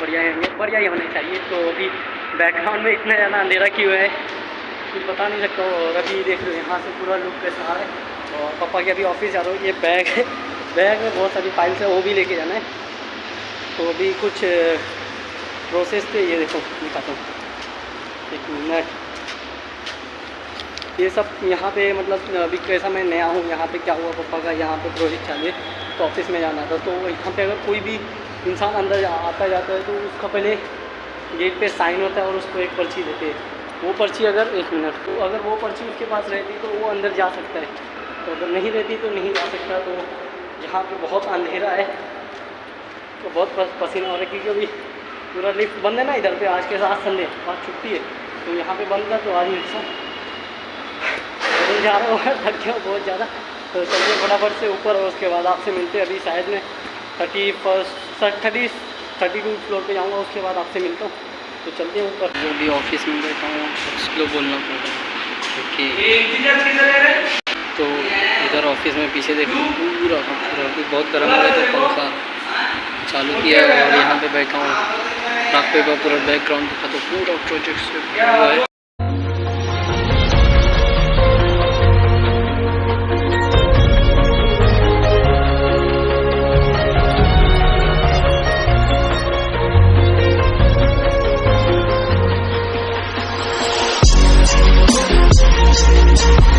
बढ़िया है बढ़िया ही होने चाहिए। तो अभी बैकग्राउंड में इतना ज़्यादा अंधेरा क्यों है? कुछ बता नहीं सकता और अभी देख लो यहाँ से पूरा लुक कैसा आ रहा है। और पापा के अभी ऑफ़िस जा रहा हूँ, ये बैग है। बैग में बहुत सारी फाइल्स है, वो भी लेके जाना है। तो अभी कुछ प्रोसेस थे, ये देखो, दिखाता हूँ। एक मिनट ये सब यहाँ पे मतलब अभी कैसा मैं नया हूँ, यहाँ पे क्या हुआ, पापा का यहाँ पे प्रोजेक्ट है तो ऑफ़िस में जाना था। तो यहाँ पे अगर कोई भी इंसान अंदर आता जाता है तो उसका पहले गेट पे साइन होता है और उसको एक पर्ची देते हैं। वो पर्ची अगर एक मिनट तो अगर वो पर्ची उसके पास रहती तो वो अंदर जा सकता है। तो अगर नहीं रहती तो नहीं जा सकता। तो यहाँ पे बहुत अंधेरा है तो बहुत पसीना हो रहा है, क्योंकि अभी पूरा लिफ्ट बंद है ना इधर पे, आज के साथ संडे, आज छुट्टी है। तो यहाँ पे बंद था तो आज मिल जा रहा हूँ थक गया बहुत ज़्यादा। तो चलिए फटाफट से ऊपर, और उसके बाद आपसे मिलते हैं अभी शायद में thirty first thirty thirty two floor पे जाऊँगा उसके बाद आपसे मिलता हूँ। तो चलते हैं ऊपर। जो भी ऑफ़िस में बैठा हूँ स्लो बोलना पड़ेगा। क्योंकि तो इधर ऑफ़िस में पीछे देखो पूरा पूरा बहुत गर्म हो है तो पंखा चालू किया है और यहाँ पे बैठा हूँ। रात पे का पूरा बैकग्राउंड दिखा तो पूरा प्रोजेक्ट से है? Thank you.